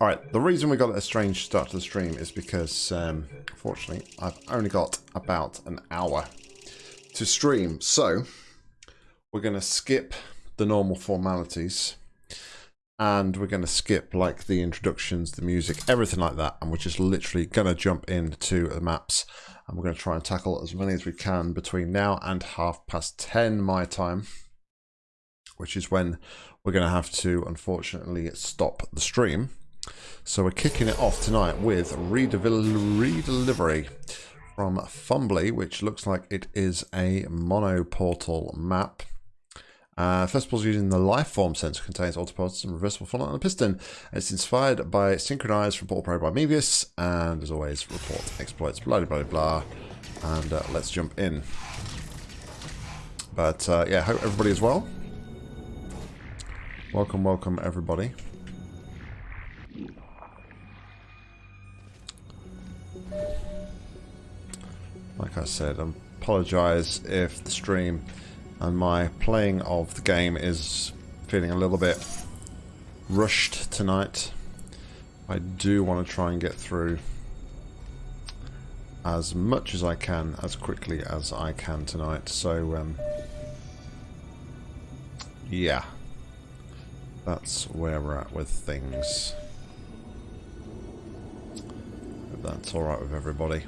Alright, the reason we got a strange start to the stream is because, um, unfortunately, I've only got about an hour to stream. So, we're going to skip the normal formalities and we're going to skip like the introductions, the music, everything like that. And we're just literally going to jump into the maps and we're going to try and tackle as many as we can between now and half past 10 my time, which is when we're going to have to unfortunately stop the stream. So we're kicking it off tonight with redelivery from Fumbly, which looks like it is a mono portal map. Uh, first of all, using the life form sensor contains autoportals and reversible funnel and a piston. It's inspired by Synchronized report Portal Pro by Mevius, and as always, report exploits, blah blah blah. And uh, let's jump in. But uh, yeah, hope everybody is well. Welcome, welcome everybody. Like I said, I apologise if the stream and my playing of the game is feeling a little bit rushed tonight. I do want to try and get through as much as I can, as quickly as I can tonight. So, um, yeah, that's where we're at with things. That's alright with everybody.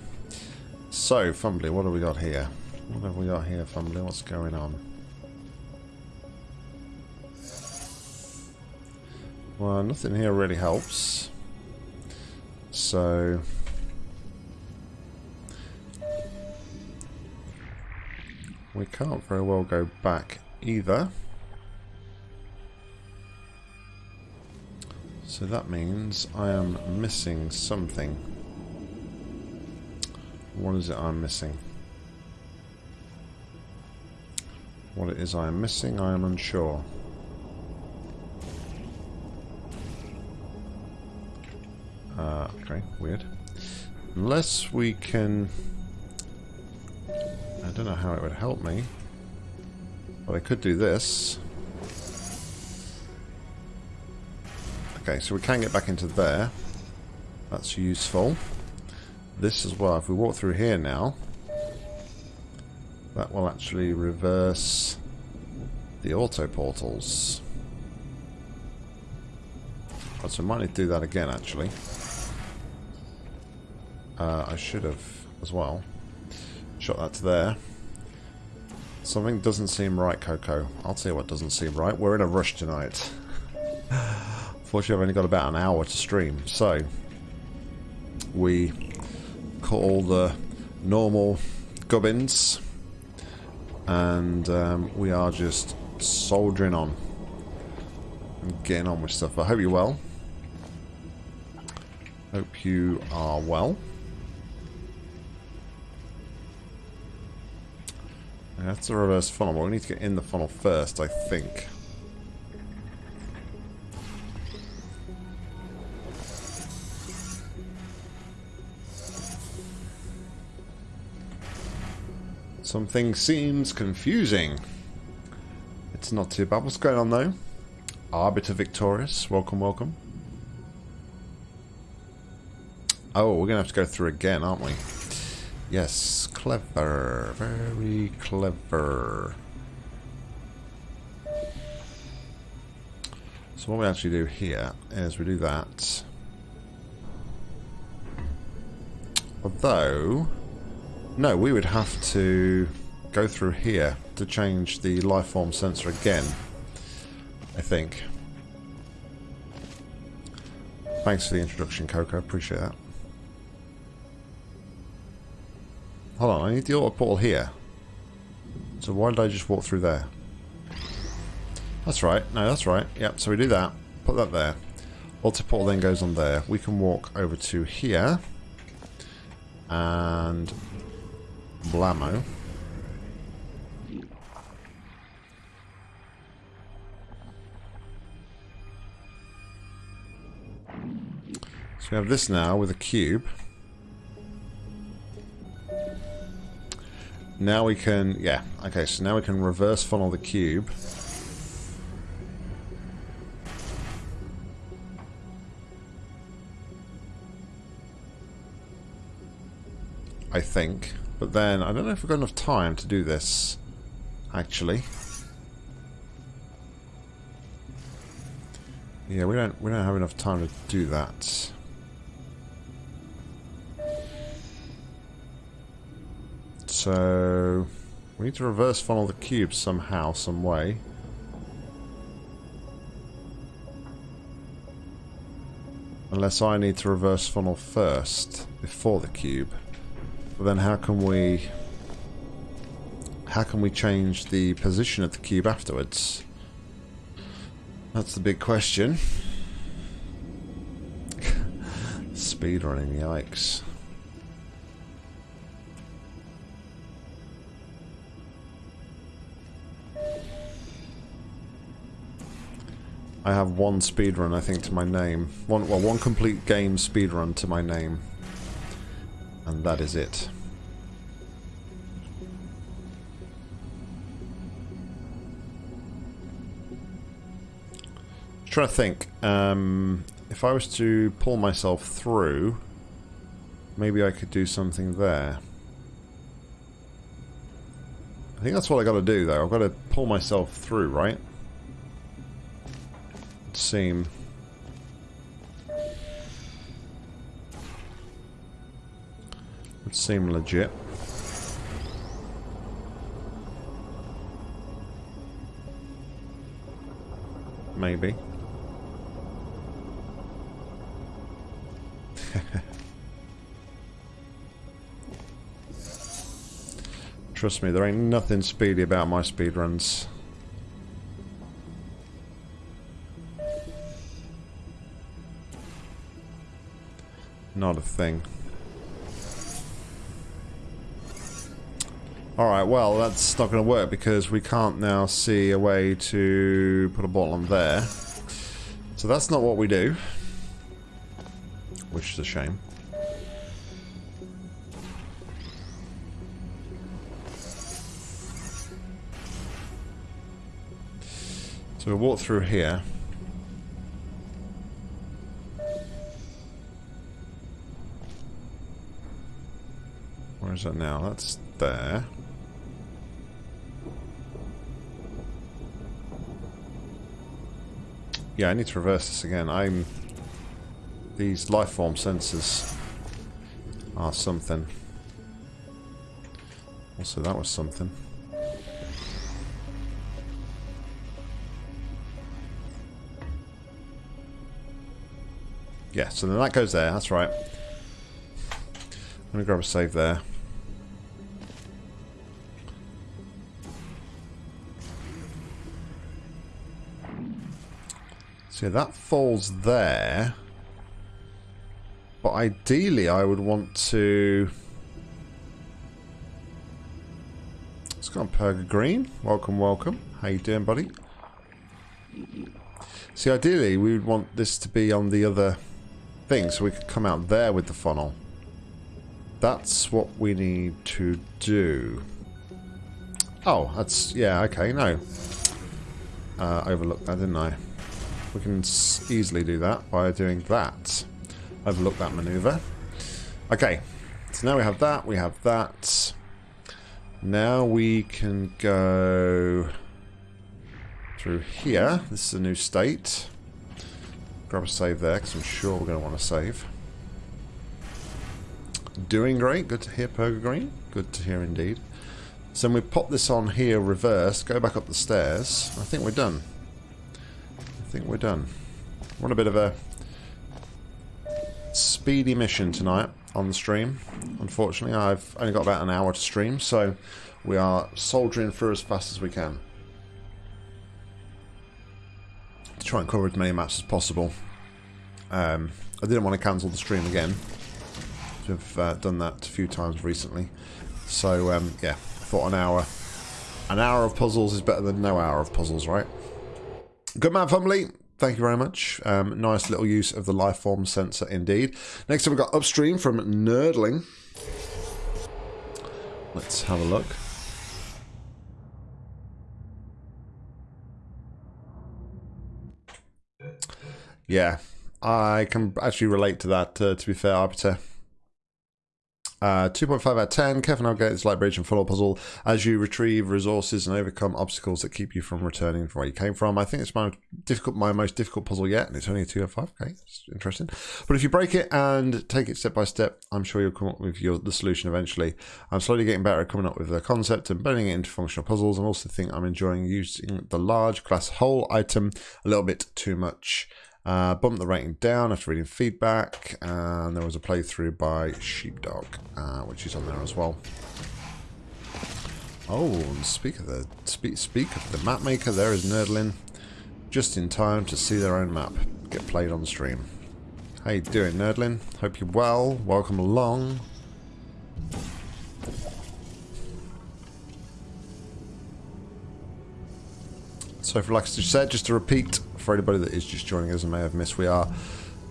So, Fumbly, what have we got here? What have we got here, Fumbly? What's going on? Well, nothing here really helps. So... We can't very well go back either. So that means I am missing something. What is it I'm missing? What it is I am missing, I am unsure. Uh, okay, weird. Unless we can... I don't know how it would help me. But I could do this. Okay, so we can get back into there. That's useful this as well. If we walk through here now, that will actually reverse the auto portals. Oh, so I might need to do that again, actually. Uh, I should have as well. Shot that to there. Something doesn't seem right, Coco. I'll tell you what doesn't seem right. We're in a rush tonight. Fortunately, I've only got about an hour to stream. So, we all the normal gubbins and um, we are just soldiering on and getting on with stuff. I hope you're well. Hope you are well. That's the reverse funnel, but we need to get in the funnel first, I think. Something seems confusing. It's not too bad. What's going on though? Arbiter Victorious. Welcome, welcome. Oh, we're going to have to go through again, aren't we? Yes, clever. Very clever. So what we actually do here is we do that. Although... No, we would have to go through here to change the lifeform sensor again. I think. Thanks for the introduction, Coco. Appreciate that. Hold on, I need the auto portal here. So why did I just walk through there? That's right. No, that's right. Yep, so we do that. Put that there. Auto portal then goes on there. We can walk over to here. And Blammo. So we have this now with a cube. Now we can, yeah, okay, so now we can reverse funnel the cube. I think. But then, I don't know if we've got enough time to do this, actually. Yeah, we don't we don't have enough time to do that. So we need to reverse funnel the cube somehow, some way. Unless I need to reverse funnel first, before the cube. But then how can we... How can we change the position of the cube afterwards? That's the big question. Speedrunning, yikes. I have one speedrun, I think, to my name. One, well, one complete game speedrun to my name. And that is it. I'm trying to think. Um, if I was to pull myself through, maybe I could do something there. I think that's what I got to do, though. I've got to pull myself through, right? It'd seem. Would seem legit. Maybe. Trust me, there ain't nothing speedy about my speed runs. Not a thing. Alright, well, that's not going to work because we can't now see a way to put a portal on there. So that's not what we do. Which is a shame. So we'll walk through here. Where is that now? That's there. Yeah, I need to reverse this again. I'm... These life form sensors are something. Also, that was something. Yeah, so then that goes there, that's right. Going to grab a save there. So that falls there. But ideally I would want to... It's got Perga Green. Welcome, welcome. How you doing, buddy? See, ideally we would want this to be on the other thing, so we could come out there with the funnel. That's what we need to do. Oh, that's... yeah, okay, no. Uh, overlooked that, didn't I? We can easily do that by doing that. Overlook that maneuver. Okay, so now we have that, we have that. Now we can go through here. This is a new state. Grab a save there, because I'm sure we're going to want to save. Doing great. Good to hear, Purga Green. Good to hear indeed. So we pop this on here, reverse, go back up the stairs. I think we're done. I think we're done. We're on a bit of a speedy mission tonight on the stream. Unfortunately, I've only got about an hour to stream, so we are soldiering through as fast as we can. to try and cover as many maps as possible. Um, I didn't want to cancel the stream again. I've uh, done that a few times recently. So, um, yeah, I thought an hour. An hour of puzzles is better than no hour of puzzles, right? Good man, Fumbly. Thank you very much. Um, nice little use of the life form sensor indeed. Next up, we've got Upstream from Nerdling. Let's have a look. Yeah, I can actually relate to that, uh, to be fair, Arbiter. Uh, 2.5 out of 10. Careful navigate this light bridge and follow puzzle as you retrieve resources and overcome obstacles that keep you from returning from where you came from. I think it's my difficult, my most difficult puzzle yet, and it's only a 2 out of 5. Okay, it's interesting. But if you break it and take it step by step, I'm sure you'll come up with your, the solution eventually. I'm slowly getting better at coming up with the concept and blending it into functional puzzles. and also think I'm enjoying using the large glass hole item a little bit too much. Uh, bumped the rating down after reading feedback, and there was a playthrough by Sheepdog, uh, which is on there as well. Oh, and speak of the speak speak of the map maker, there is Nerdlin, just in time to see their own map get played on stream. How you doing, Nerdlin? Hope you're well. Welcome along. So, for like I said, just to repeat, for anybody that is just joining us and may have missed, we are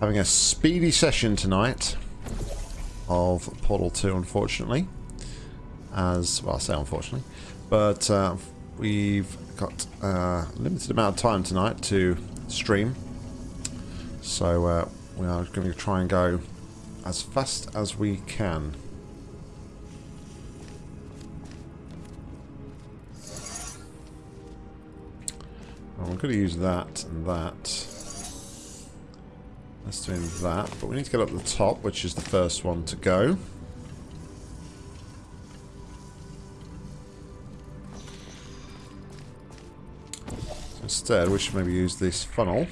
having a speedy session tonight of Portal 2, unfortunately. As, well, I say unfortunately. But uh, we've got a limited amount of time tonight to stream. So uh, we are going to try and go as fast as we can. I'm going to use that and that. Let's do that, but we need to get up the top, which is the first one to go. So instead, we should maybe use this funnel.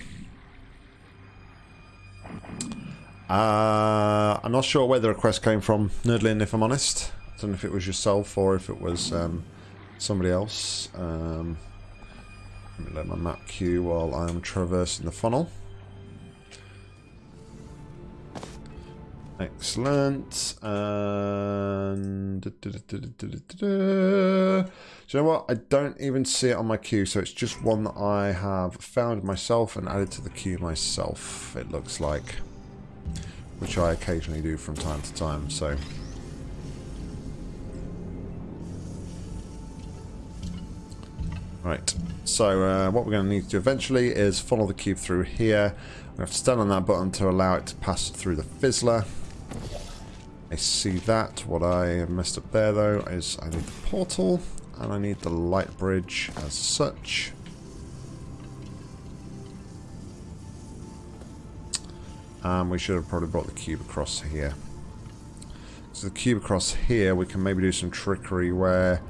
Uh, I'm not sure where the request came from, Nerdlin, if I'm honest. I don't know if it was yourself or if it was um, somebody else. Um, let me my map queue while I'm traversing the funnel. Excellent. And... Do you know what? I don't even see it on my queue, so it's just one that I have found myself and added to the queue myself, it looks like. Which I occasionally do from time to time, so... Right, so uh, what we're going to need to do eventually is follow the cube through here. We have to stand on that button to allow it to pass through the fizzler. I see that. What I messed up there though is I need the portal and I need the light bridge as such. And we should have probably brought the cube across here. So the cube across here, we can maybe do some trickery where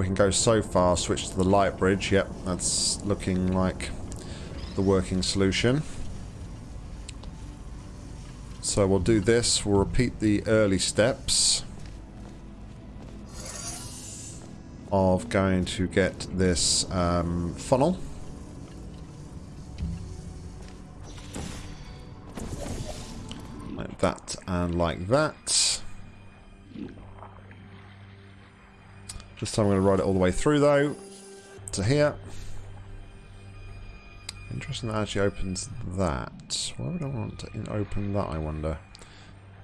we can go so far, switch to the light bridge. Yep, that's looking like the working solution. So we'll do this. We'll repeat the early steps of going to get this um, funnel. Like that and like that. This time I'm going to ride it all the way through though, to here. Interesting that actually opens that. Why would I want to open that, I wonder?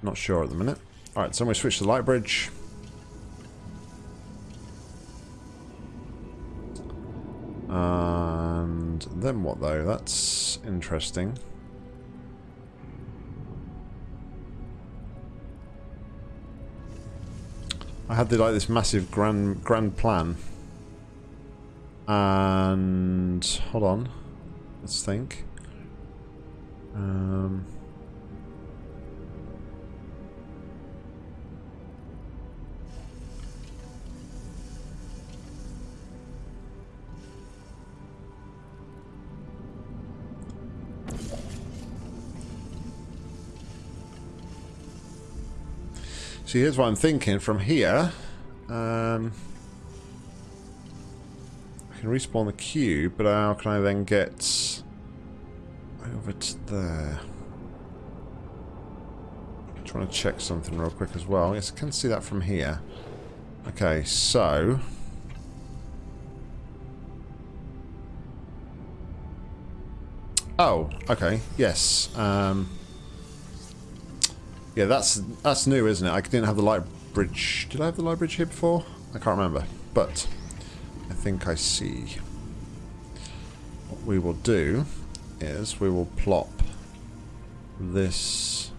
Not sure at the minute. Alright, so I'm going to switch to light bridge. And then what though? That's interesting. I had the, like this massive grand grand plan. And hold on. Let's think. Um See, here's what I'm thinking. From here, um, I can respawn the cube, but how can I then get over to there? I'm trying to check something real quick as well. Yes, I can see that from here. Okay, so... Oh, okay, yes. Um, yeah, that's that's new, isn't it? I didn't have the light bridge. Did I have the light bridge here before? I can't remember. But I think I see. What we will do is we will plop this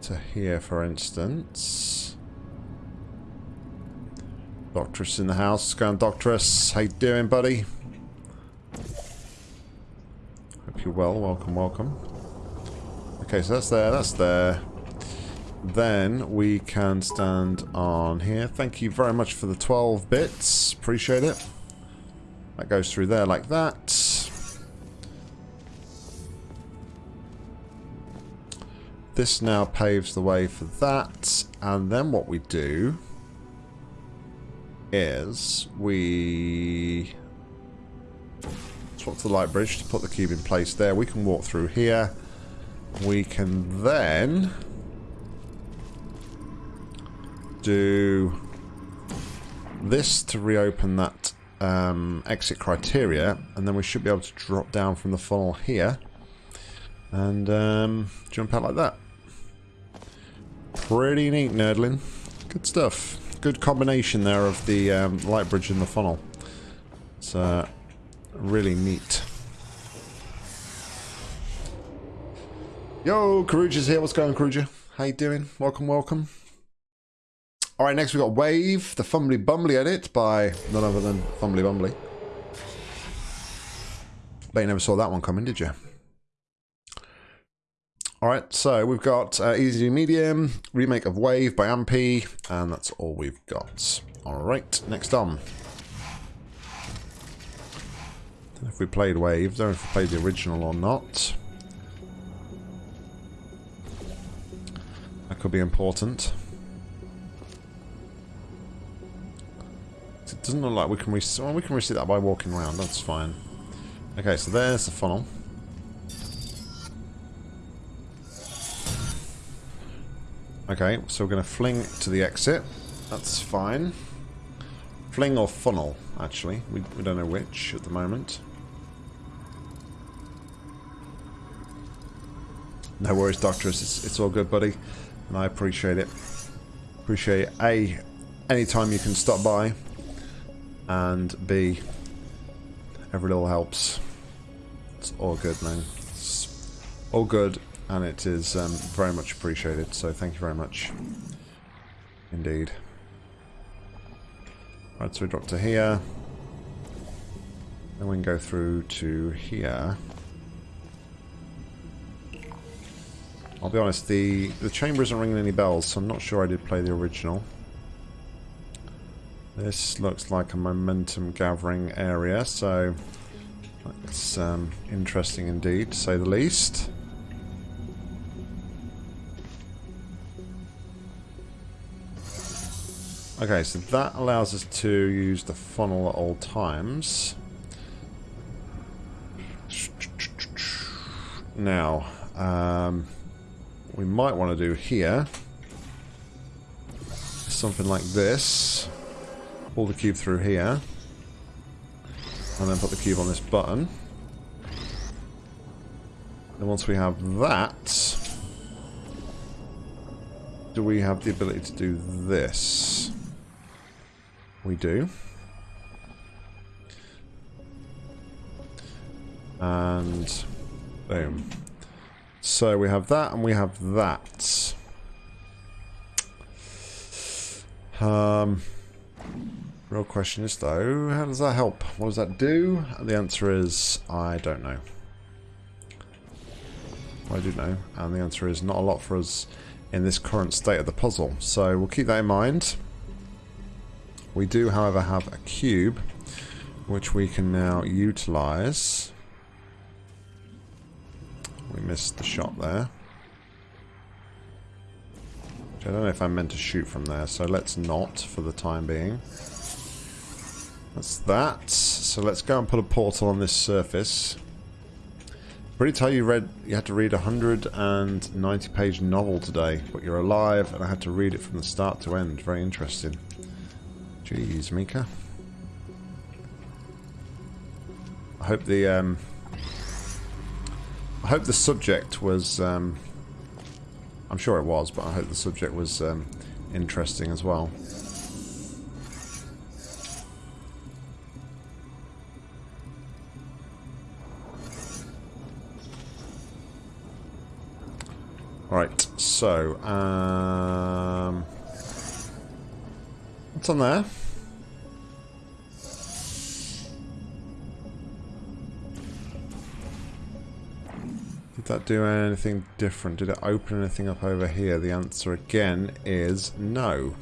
to here, for instance. Doctress in the house. Go on, Doctress. How you doing, buddy? Hope you're well. Welcome, welcome. Okay, so that's there, that's there. Then we can stand on here. Thank you very much for the 12 bits. Appreciate it. That goes through there like that. This now paves the way for that. And then what we do is we swap to the light bridge to put the cube in place there. We can walk through here. We can then do this to reopen that um, exit criteria, and then we should be able to drop down from the funnel here and um, jump out like that. Pretty neat, Nerdlin. Good stuff. Good combination there of the um, light bridge and the funnel. It's uh, really neat. Yo, Karuja's here. What's going, Karuja? How you doing? Welcome, welcome. All right, next we got Wave, the Fumbly Bumbly edit by none other than Fumbly Bumbly. Bet you never saw that one coming, did you? All right, so we've got uh, Easy Medium, remake of Wave by Ampy, and that's all we've got. All right, next on. if we played Wave, don't know if we played the original or not. Could be important. It doesn't look like we can reset. Well, we can reset that by walking around. That's fine. Okay, so there's the funnel. Okay, so we're going to fling to the exit. That's fine. Fling or funnel, actually. We, we don't know which at the moment. No worries, Doctorus. It's, it's all good, buddy. And I appreciate it. Appreciate A, anytime you can stop by. And B, every little helps. It's all good, man. It's all good and it is um, very much appreciated, so thank you very much. Indeed. Right, so we drop to here. Then we can go through to here. I'll be honest, the, the chamber isn't ringing any bells, so I'm not sure I did play the original. This looks like a momentum gathering area, so that's um, interesting indeed, to say the least. Okay, so that allows us to use the funnel at all times. Now, um, we might want to do here something like this. Pull the cube through here. And then put the cube on this button. And once we have that, do we have the ability to do this? We do. And boom. So we have that and we have that. Um, real question is though, how does that help? What does that do? And the answer is, I don't know. I do know, and the answer is not a lot for us in this current state of the puzzle. So we'll keep that in mind. We do, however, have a cube, which we can now utilize. We missed the shot there. I don't know if I'm meant to shoot from there, so let's not for the time being. That's that. So let's go and put a portal on this surface. Pretty tell you read you had to read a 190 page novel today, but you're alive and I had to read it from the start to end. Very interesting. Jeez, Mika. I hope the um, I hope the subject was um, I'm sure it was, but I hope the subject was um, interesting as well. Right, so, um, what's on there? That do anything different? Did it open anything up over here? The answer again is no.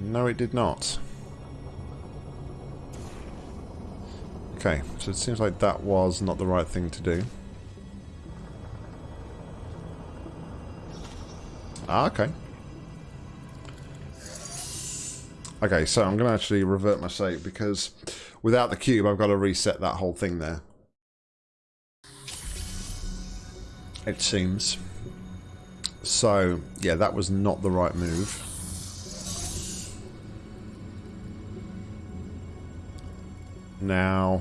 No, it did not. Okay, so it seems like that was not the right thing to do. Ah, okay. Okay, so I'm going to actually revert my save because without the cube, I've got to reset that whole thing there. It seems. So, yeah, that was not the right move. Now...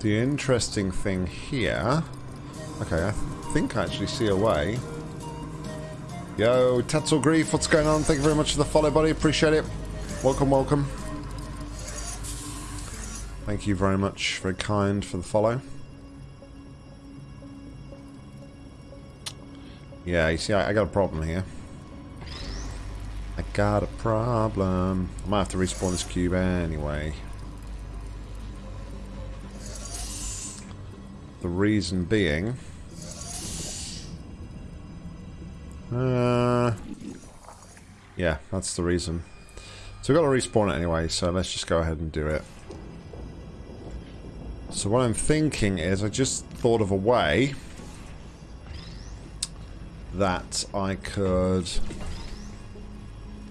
The interesting thing here... Okay, I think I actually see a way. Yo, Tetzel Grief, what's going on? Thank you very much for the follow, buddy. Appreciate it. Welcome, welcome. Thank you very much. Very kind for the follow. Yeah, you see, I, I got a problem here. I got a problem. I might have to respawn this cube anyway. The reason being... Uh, yeah, that's the reason. So we've got to respawn it anyway, so let's just go ahead and do it. So what I'm thinking is, I just thought of a way that I could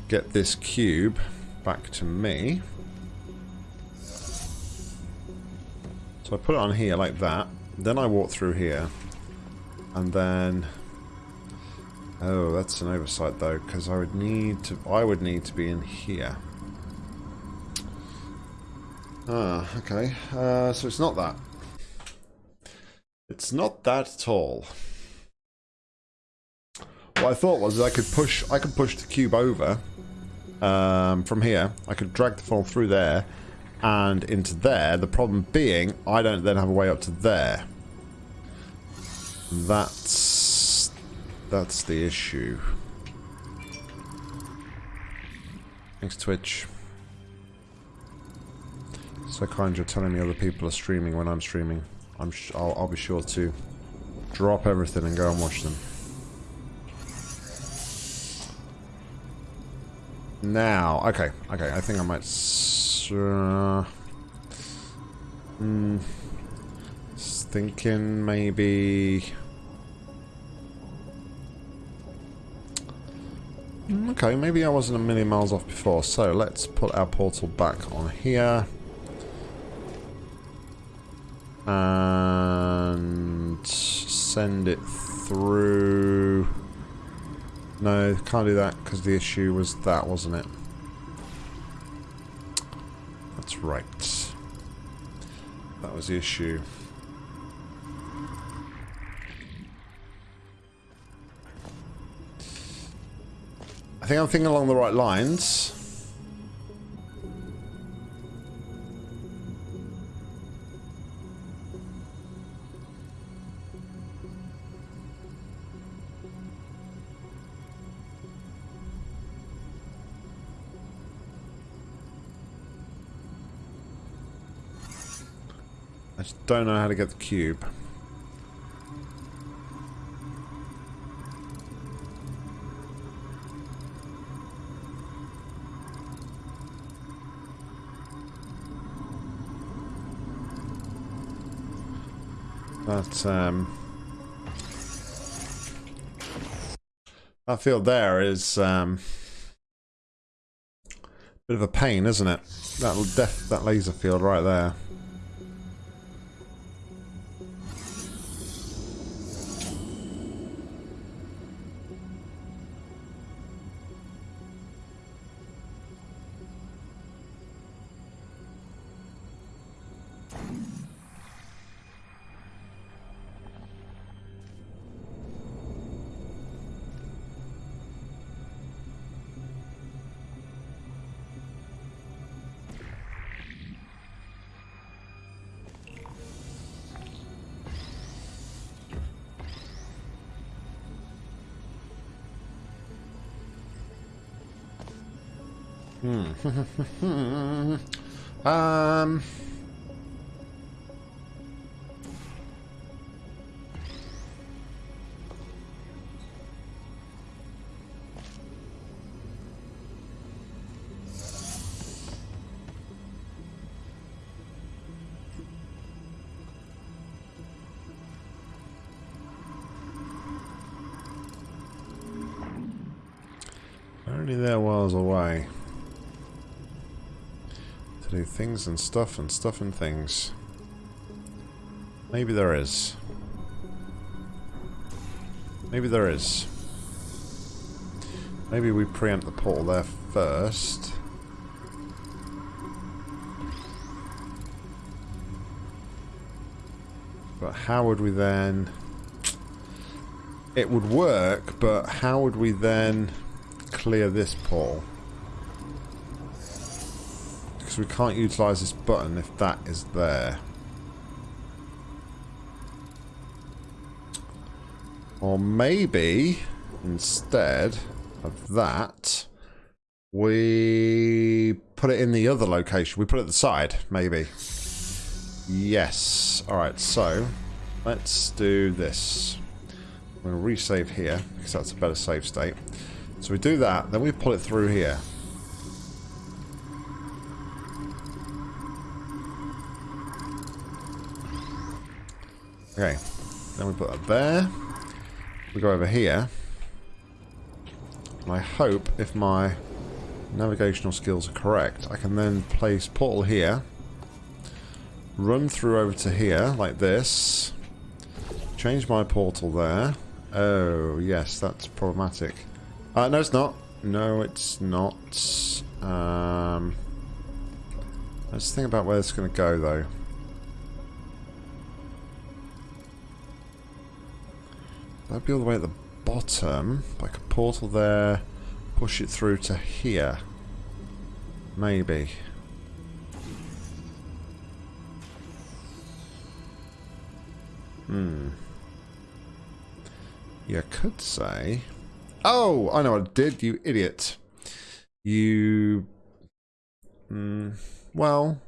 get this cube back to me. So I put it on here like that. Then I walk through here. And then... Oh, that's an oversight though, because I would need to... I would need to be in here. Ah, okay. Uh, so it's not that. It's not that at all. What I thought was I could push I could push the cube over um, from here. I could drag the funnel through there and into there. The problem being I don't then have a way up to there. That's that's the issue. Thanks Twitch. So kind you're telling me other people are streaming when I'm streaming. I'm I'll, I'll be sure to drop everything and go and watch them. Now, okay, okay, I think I might... Uh, mm, thinking maybe... okay, maybe I wasn't a million miles off before, so let's put our portal back on here. And send it through... No, can't do that because the issue was that, wasn't it? That's right. That was the issue. I think I'm thinking along the right lines. I just don't know how to get the cube. That, um... That field there is, um... Bit of a pain, isn't it? That, that laser field right there. um... things and stuff and stuff and things. Maybe there is. Maybe there is. Maybe we preempt the portal there first. But how would we then... It would work, but how would we then clear this portal? Because we can't utilise this button if that is there. Or maybe, instead of that, we put it in the other location. We put it at the side, maybe. Yes. Alright, so let's do this. I'm going to resave here, because that's a better save state. So we do that, then we pull it through here. Okay, then we put that there. We go over here. And I hope, if my navigational skills are correct, I can then place portal here. Run through over to here, like this. Change my portal there. Oh, yes, that's problematic. Uh, no, it's not. No, it's not. Um, let's think about where it's going to go, though. That'd be all the way at the bottom. Like a portal there. Push it through to here. Maybe. Hmm. You could say... Oh, I know what I did, you idiot. You... Mm, well...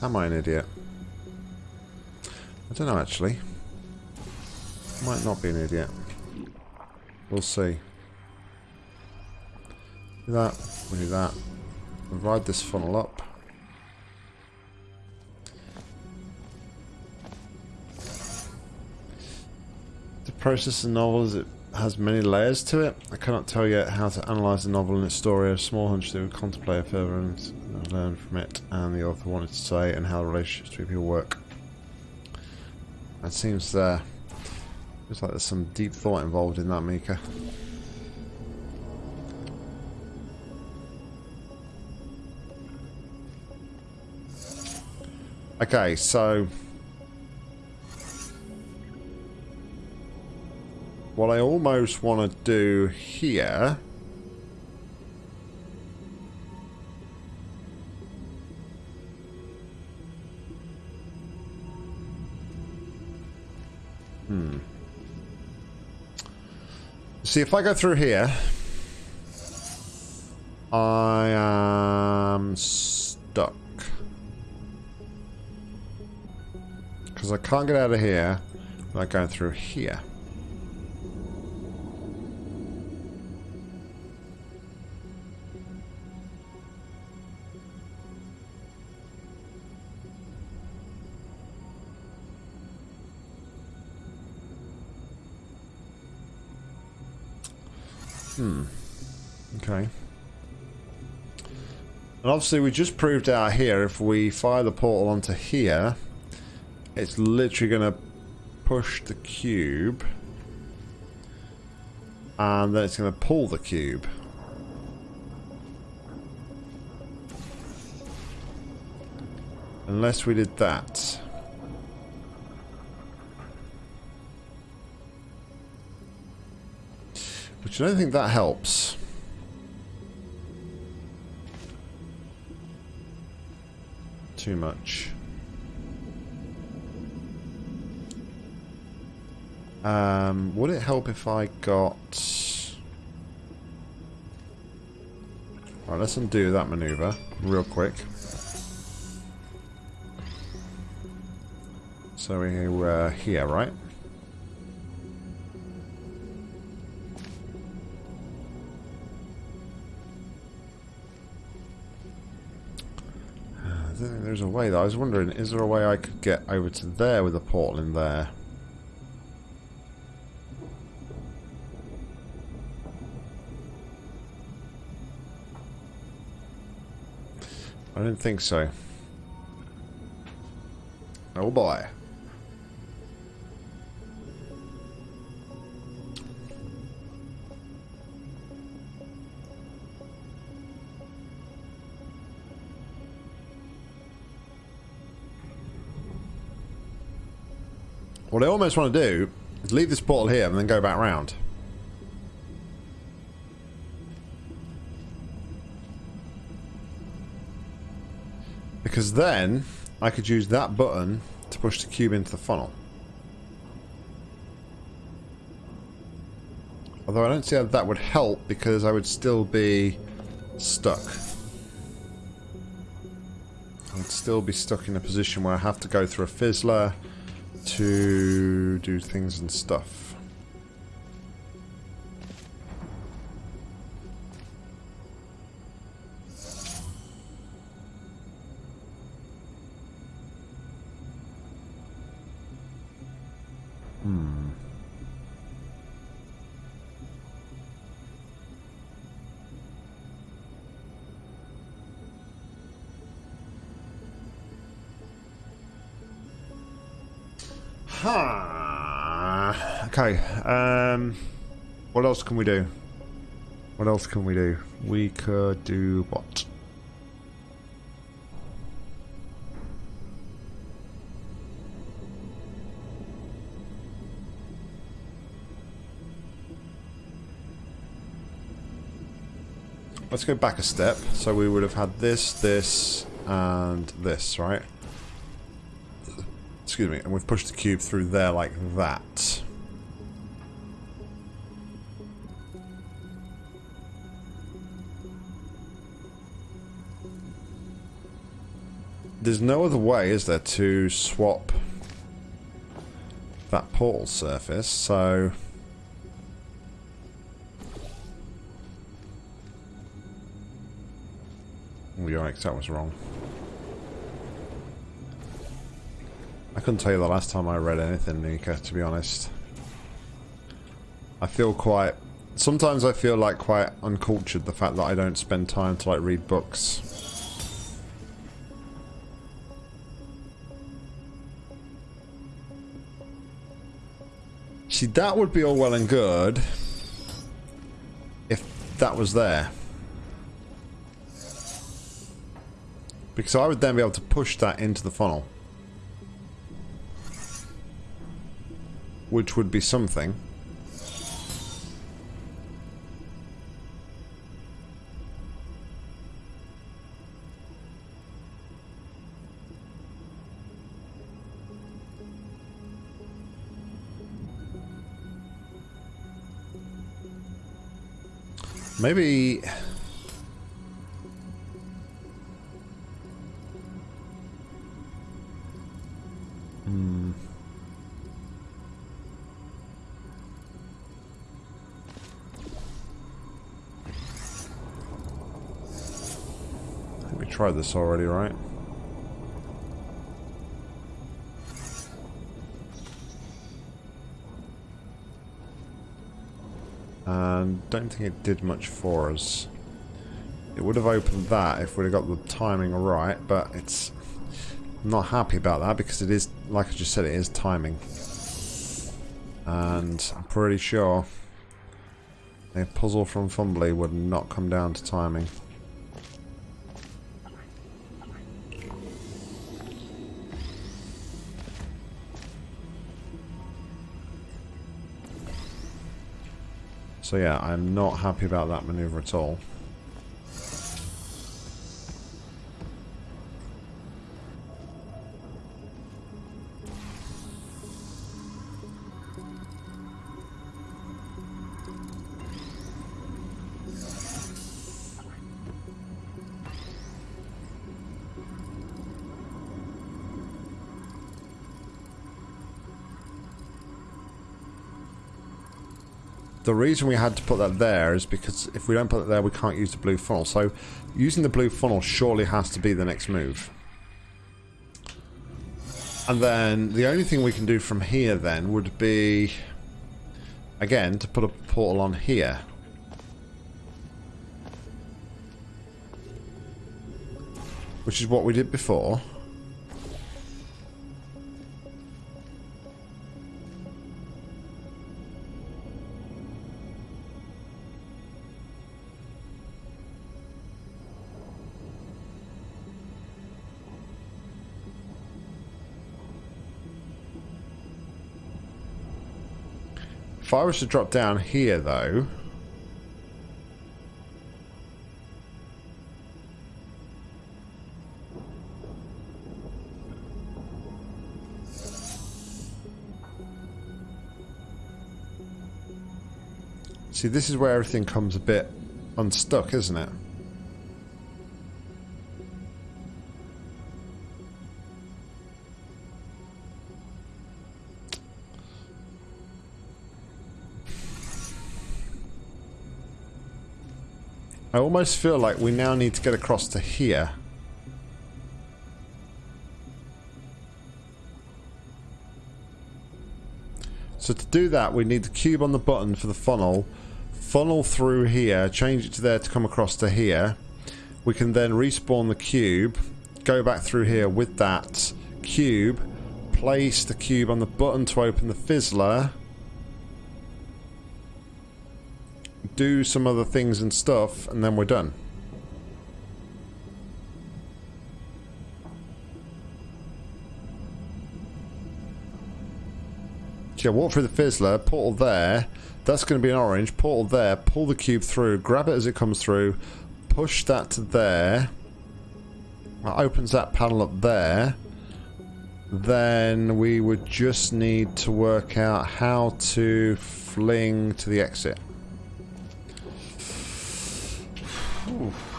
Am I an idiot? I don't know, actually. Might not be an idiot. We'll see. Do that. We do that. Ride this funnel up. The process of the novel is it has many layers to it. I cannot tell yet how to analyse the novel and its story. A small hunch that we contemplate further and learn from it and the author wanted to say and how the relationships between people work. That seems uh, Looks like there's some deep thought involved in that, Mika. Okay, so... What I almost want to do here... See, if I go through here, I am stuck. Because I can't get out of here without going through here. And obviously we just proved out here, if we fire the portal onto here, it's literally going to push the cube. And then it's going to pull the cube. Unless we did that. Which I don't think that helps. Too much. Um, would it help if I got... Alright, let's undo that maneuver real quick. So we're uh, here, right? Way though. I was wondering, is there a way I could get over to there with a portal in there? I don't think so. Oh boy. What I almost want to do is leave this portal here and then go back round. Because then I could use that button to push the cube into the funnel. Although I don't see how that would help because I would still be stuck. I would still be stuck in a position where I have to go through a fizzler to do things and stuff. Can we do? What else can we do? We could do what? Let's go back a step. So we would have had this, this, and this, right? Excuse me. And we've pushed the cube through there like that. There's no other way, is there, to swap that portal surface, so... Oh, yikes, that was wrong. I couldn't tell you the last time I read anything, Nika, to be honest. I feel quite... Sometimes I feel like quite uncultured, the fact that I don't spend time to like read books. See, that would be all well and good if that was there. Because I would then be able to push that into the funnel. Which would be something. Maybe... Hmm. I think we tried this already, right? And don't think it did much for us. It would have opened that if we'd have got the timing right, but it's... I'm not happy about that because it is, like I just said, it is timing. And I'm pretty sure a puzzle from Fumbly would not come down to timing. So yeah, I'm not happy about that maneuver at all. The reason we had to put that there is because if we don't put it there, we can't use the blue funnel. So using the blue funnel surely has to be the next move. And then the only thing we can do from here then would be, again, to put a portal on here. Which is what we did before. If I was to drop down here, though... See, this is where everything comes a bit unstuck, isn't it? I almost feel like we now need to get across to here. So to do that, we need the cube on the button for the funnel, funnel through here, change it to there to come across to here. We can then respawn the cube, go back through here with that cube, place the cube on the button to open the fizzler, do some other things and stuff, and then we're done. Yeah, walk through the fizzler, portal there. That's going to be an orange. Portal there. Pull the cube through. Grab it as it comes through. Push that to there. That opens that panel up there. Then we would just need to work out how to fling to the exit.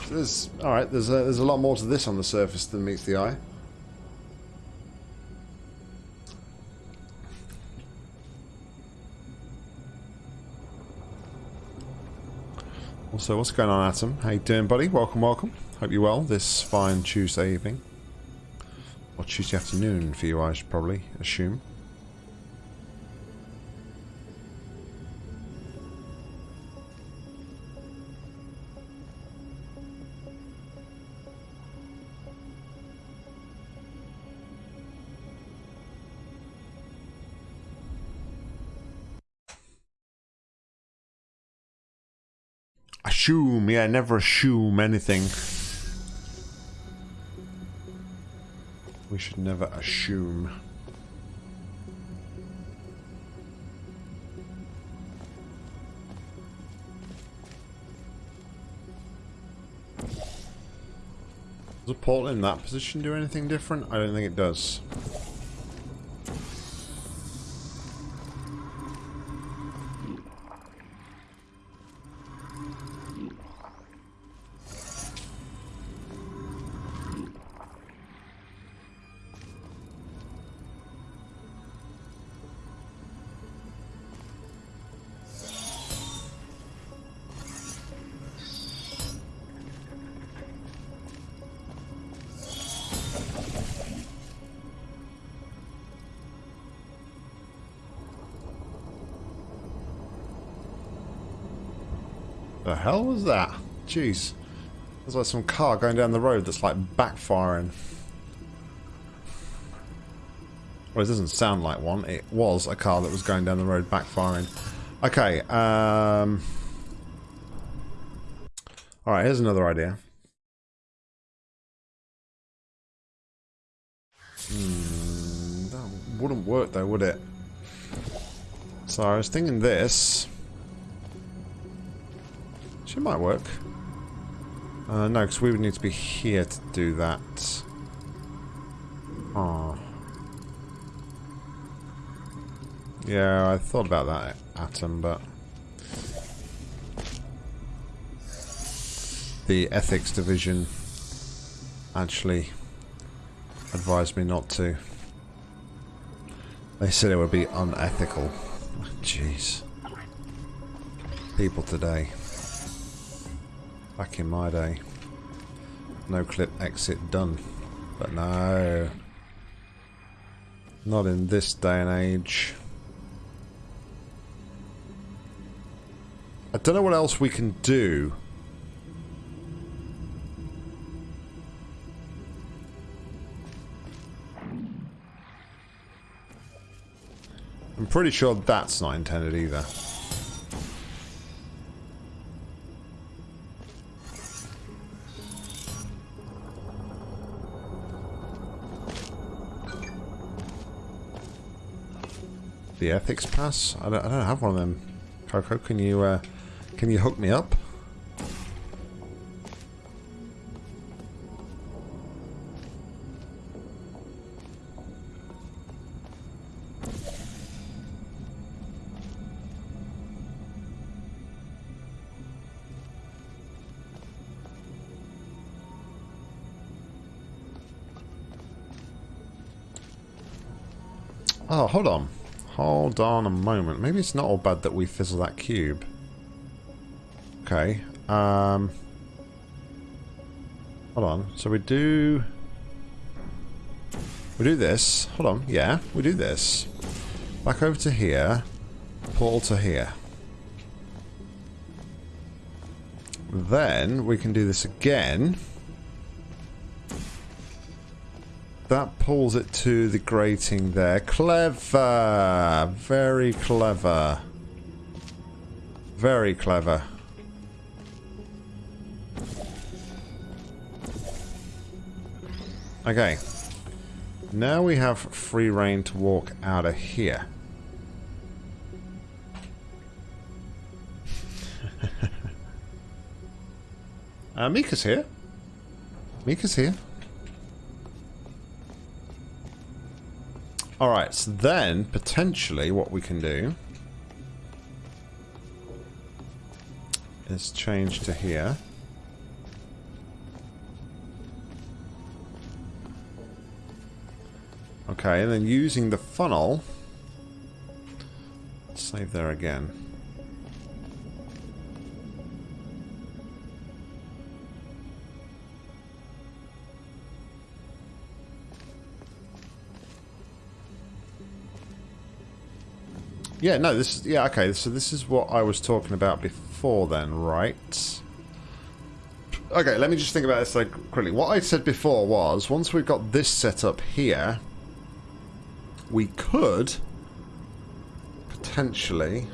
There's all right. There's a, there's a lot more to this on the surface than meets the eye. Also, what's going on, Atom? How you doing, buddy? Welcome, welcome. Hope you're well this fine Tuesday evening. Or Tuesday afternoon for you, I should probably assume. Assume, yeah, never assume anything. We should never assume. Does a portal in that position do anything different? I don't think it does. Jeez. There's like some car going down the road that's like backfiring. Well, it doesn't sound like one. It was a car that was going down the road backfiring. Okay, um... Alright, here's another idea. Hmm, that wouldn't work though, would it? So I was thinking this. She might work. Uh, no, because we would need to be here to do that. Oh. Yeah, I thought about that atom, but... The ethics division actually advised me not to. They said it would be unethical. Jeez. people today. Back in my day. No clip exit done. But no. Not in this day and age. I don't know what else we can do. I'm pretty sure that's not intended either. The ethics pass? I don't, I don't have one of them. Coco, can you uh, can you hook me up? Oh, hold on. Hold on a moment. Maybe it's not all bad that we fizzle that cube. Okay. Um, hold on. So we do... We do this. Hold on. Yeah, we do this. Back over to here. Portal to here. Then we can do this again. That pulls it to the grating there. Clever! Very clever. Very clever. Okay. Now we have free rein to walk out of here. uh, Mika's here. Mika's here. Alright, so then, potentially, what we can do is change to here. Okay, and then using the funnel, save there again. Yeah, no, this is... Yeah, okay, so this is what I was talking about before then, right? Okay, let me just think about this like quickly. What I said before was, once we've got this set up here, we could potentially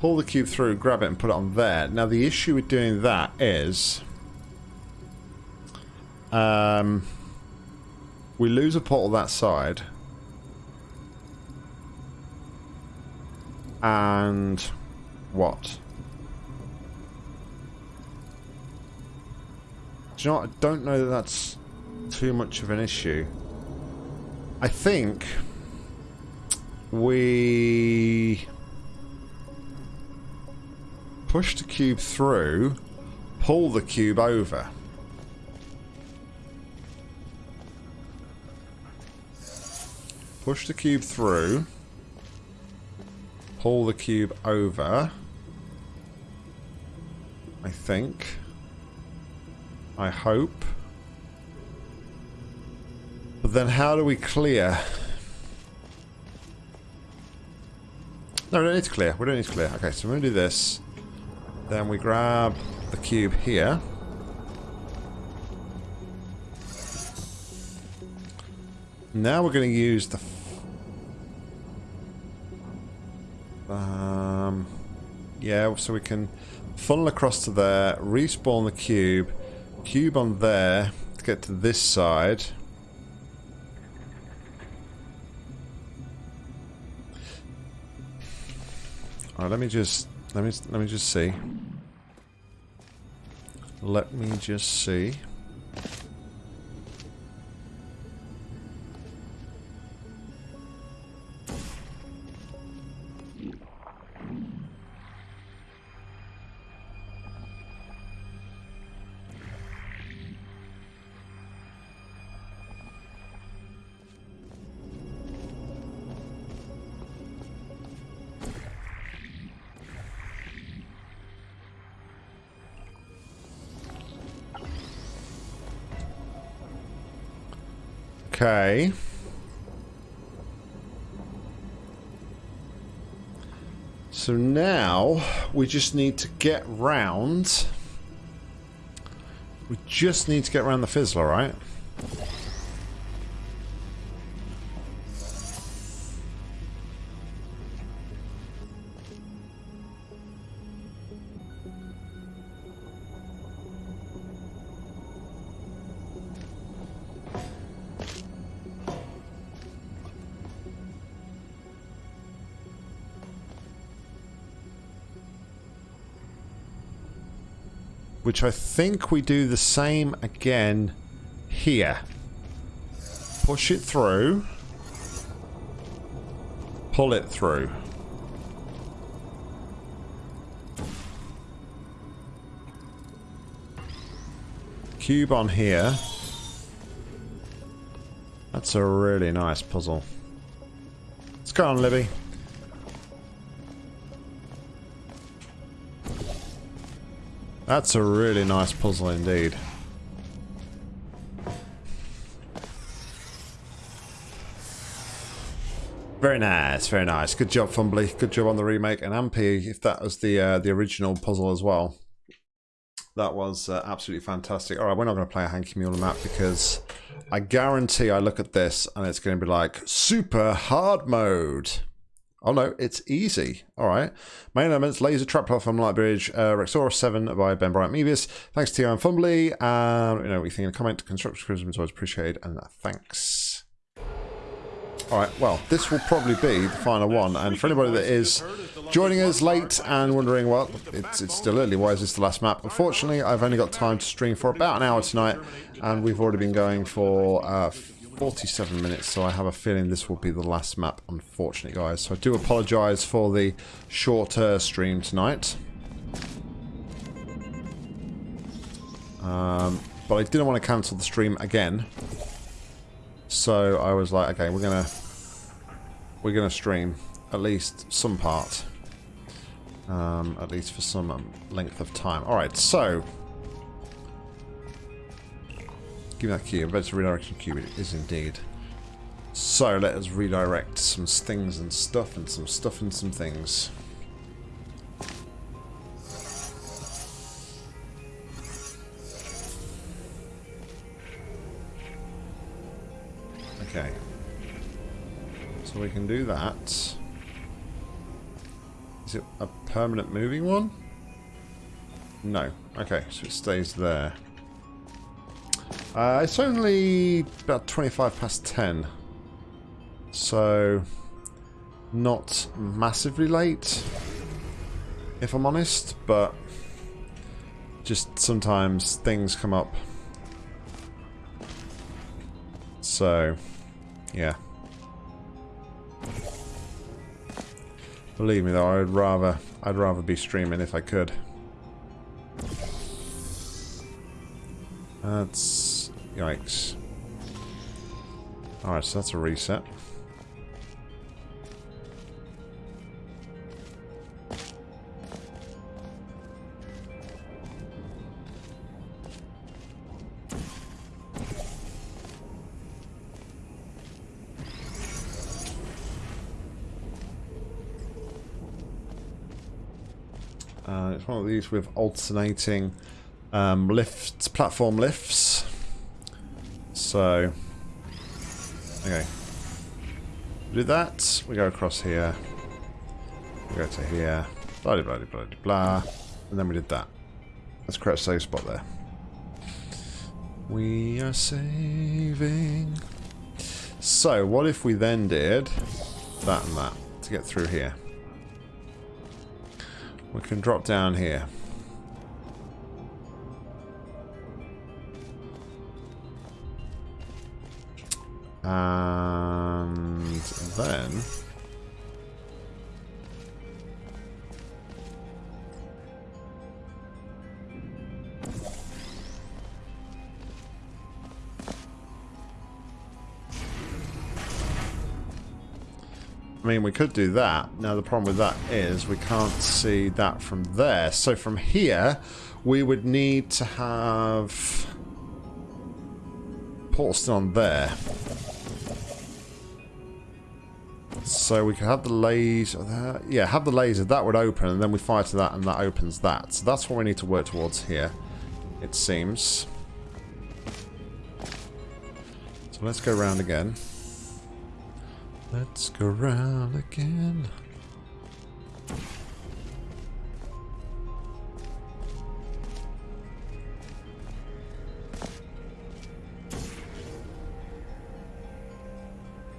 pull the cube through, grab it and put it on there. Now the issue with doing that is um, we lose a portal that side and what? Do you know what? I don't know that that's too much of an issue. I think we push the cube through, pull the cube over. Push the cube through, pull the cube over. I think. I hope. But then how do we clear? No, we don't need to clear. We don't need to clear. Okay, so we're going to do this. Then we grab the cube here. Now we're going to use the... Um, yeah, so we can funnel across to there, respawn the cube, cube on there to get to this side. Alright, let me just let me let me just see. Let me just see. We just need to get round. We just need to get around the fizzler, right? Which I think we do the same again here. Push it through. Pull it through. Cube on here. That's a really nice puzzle. Let's go on, Libby. That's a really nice puzzle indeed. Very nice, very nice. Good job, Fumbly. Good job on the remake. And Ampy, if that was the uh, the original puzzle as well. That was uh, absolutely fantastic. All right, we're not going to play a Hanky Mule map because I guarantee I look at this and it's going to be like super hard mode. Oh no, it's easy. All right. Main elements, laser trap platform, light bridge, uh, Rexora 7 by Ben Bryant Mebius. Thanks to you and Fumbly. Um, you know, we think in a comment, constructive criticism is always appreciated, and thanks. All right, well, this will probably be the final one, and for anybody that is joining us late and wondering, well, it's, it's still early, why is this the last map? Unfortunately, I've only got time to stream for about an hour tonight, and we've already been going for uh, 47 minutes, so I have a feeling this will be the last map, unfortunately, guys. So I do apologise for the shorter stream tonight. Um, but I didn't want to cancel the stream again. So I was like, okay, we're gonna we're gonna stream at least some part, um, at least for some um, length of time. All right, so Give me that cube. A redirection cube. It is indeed. So let us redirect some things and stuff and some stuff and some things. Okay. So we can do that. Is it a permanent moving one? No. Okay, so it stays there. Uh, it's only about 25 past 10. So, not massively late, if I'm honest, but just sometimes things come up. So, yeah. Believe me though, I'd rather I'd rather be streaming if I could. That's Yikes. Alright, so that's a reset. Uh, it's one of these with alternating um, lifts, platform lifts. So, okay. do that. We go across here. We go to here. Blah, blah, blah, blah, blah. And then we did that. Let's create a save spot there. We are saving. So, what if we then did that and that to get through here? We can drop down here. And then... I mean, we could do that. Now, the problem with that is we can't see that from there. So from here, we would need to have... Portston on there. So we can have the laser there. Yeah, have the laser. That would open, and then we fire to that, and that opens that. So that's what we need to work towards here, it seems. So let's go around again. Let's go round again.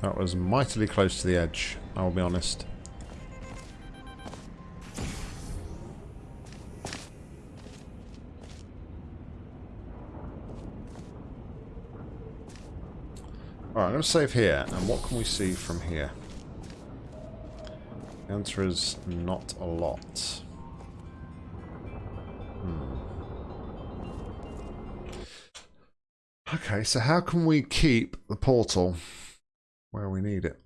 That was mightily close to the edge, I will be honest. Alright, I'm going to save here. And what can we see from here? The answer is not a lot. Hmm. Okay, so how can we keep the portal where we need it?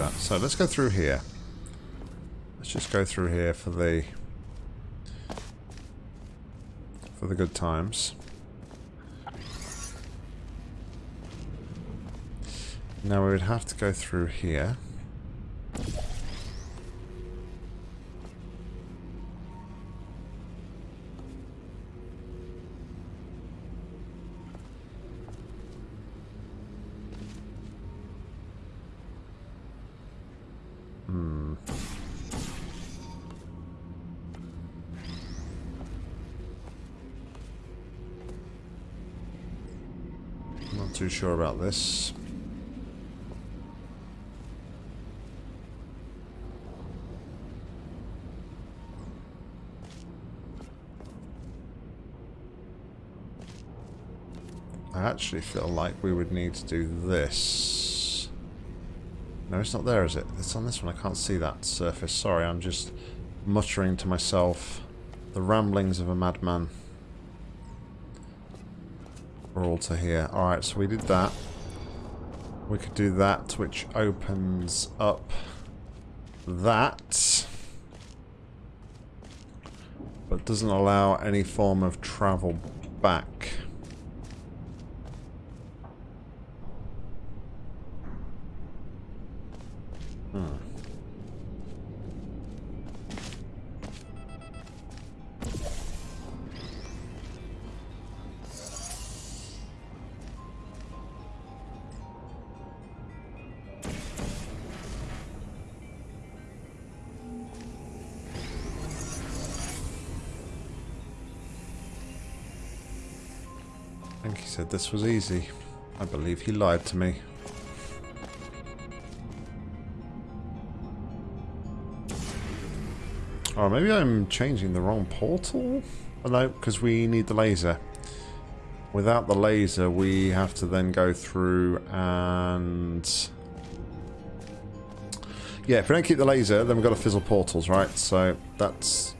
Oh. So let's go through here. Let's just go through here for the for the good times. Now we would have to go through here. Too sure about this. I actually feel like we would need to do this. No, it's not there, is it? It's on this one. I can't see that surface. Sorry, I'm just muttering to myself the ramblings of a madman. To here. Alright, so we did that. We could do that, which opens up that. But doesn't allow any form of travel back. Said this was easy. I believe he lied to me. Or maybe I'm changing the wrong portal? Oh, no, because we need the laser. Without the laser, we have to then go through and... Yeah, if we don't keep the laser, then we've got to fizzle portals, right? So that's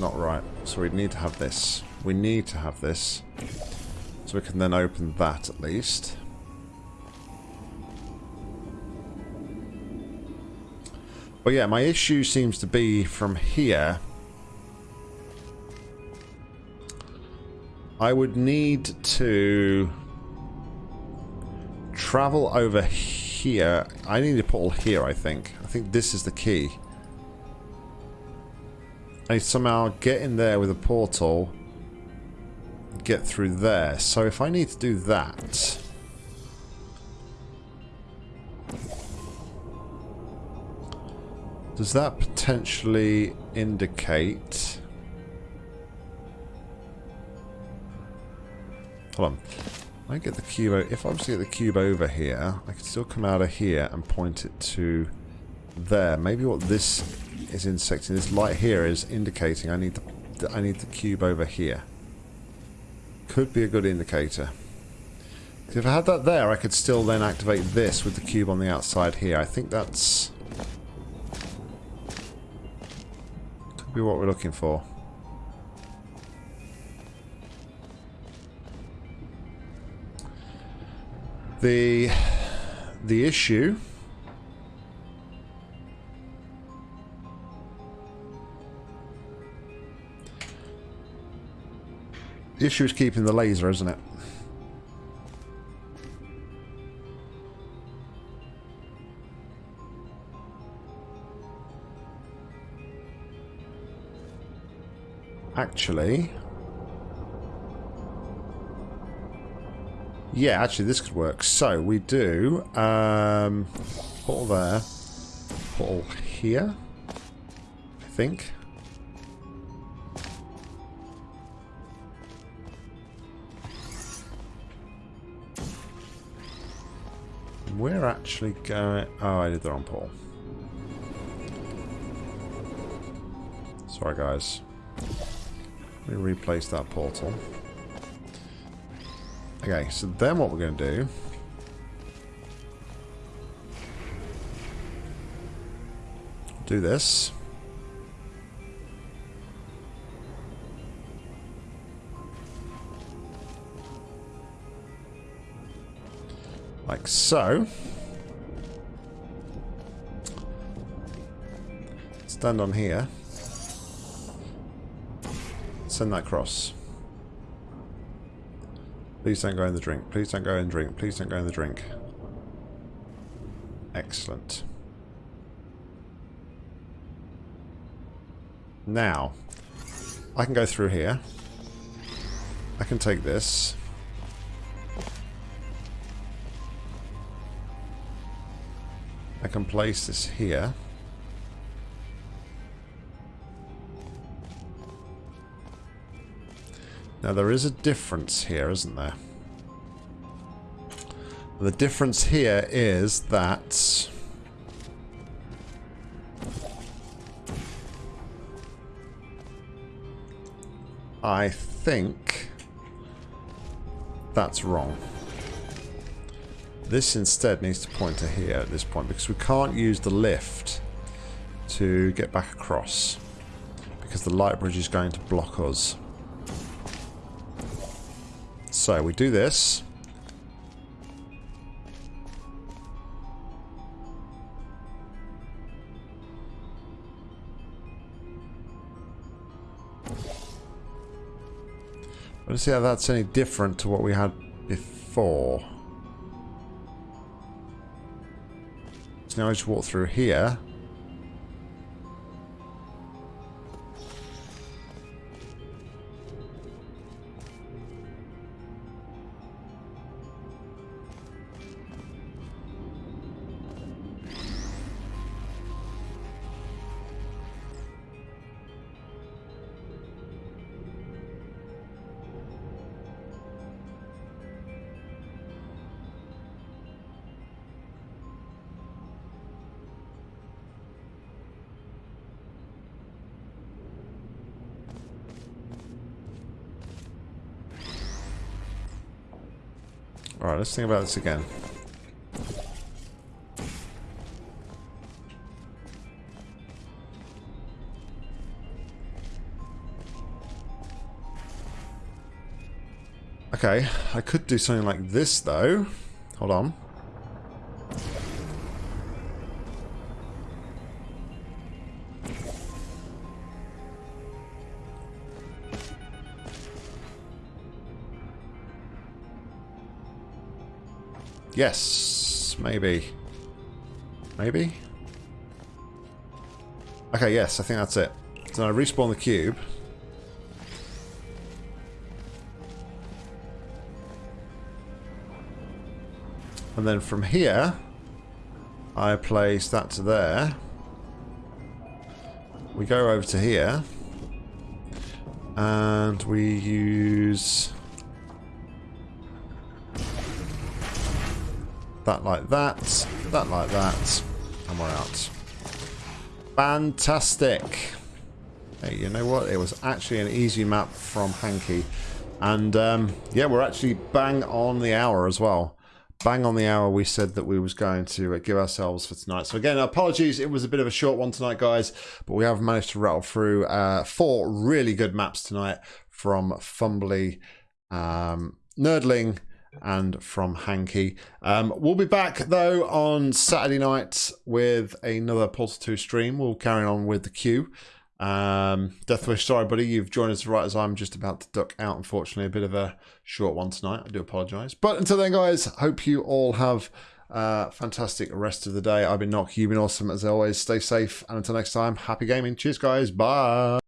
not right. So we need to have this. We need to have this. So we can then open that at least. But yeah, my issue seems to be from here. I would need to travel over here. I need a portal here, I think. I think this is the key. I somehow get in there with a portal, get through there. So if I need to do that... Does that potentially indicate... Hold on. I get the cube... If I was to get the cube over here, I could still come out of here and point it to there. Maybe what this is intersecting, this light here is indicating I need the, I need the cube over here. Could be a good indicator. If I had that there, I could still then activate this with the cube on the outside here. I think that's... Could be what we're looking for. The... The issue The issue is keeping the laser, isn't it? Actually... Yeah, actually this could work. So, we do... Um, portal there. Portal here. I think. We're actually going... Oh, I did the wrong portal. Sorry, guys. Let me replace that portal. Okay, so then what we're going to do... Do this. Like so. Stand on here. Send that cross. Please don't go in the drink. Please don't go in the drink. Please don't go in the drink. Excellent. Now, I can go through here. I can take this. Can place this here. Now there is a difference here, isn't there? The difference here is that... I think that's wrong. This instead needs to point to here at this point because we can't use the lift to get back across because the light bridge is going to block us. So we do this. Let's see how that's any different to what we had before. So now I just walk through here. Alright, let's think about this again. Okay, I could do something like this though. Hold on. Yes, maybe. Maybe? Okay, yes, I think that's it. So I respawn the cube. And then from here, I place that to there. We go over to here. And we use... That like that. That like that. And we're out. Fantastic. Hey, you know what? It was actually an easy map from Hanky. And um, yeah, we're actually bang on the hour as well. Bang on the hour we said that we was going to uh, give ourselves for tonight. So again, apologies. It was a bit of a short one tonight, guys. But we have managed to rattle through uh, four really good maps tonight from Fumbly, um, Nerdling, and from Hanky. Um, we'll be back though on Saturday night with another Portal 2 stream. We'll carry on with the queue. Um, Deathwish, sorry, buddy, you've joined us right as I'm just about to duck out. Unfortunately, a bit of a short one tonight. I do apologise. But until then, guys, hope you all have a fantastic rest of the day. I've been Nock, you've been awesome as always. Stay safe, and until next time, happy gaming. Cheers, guys. Bye.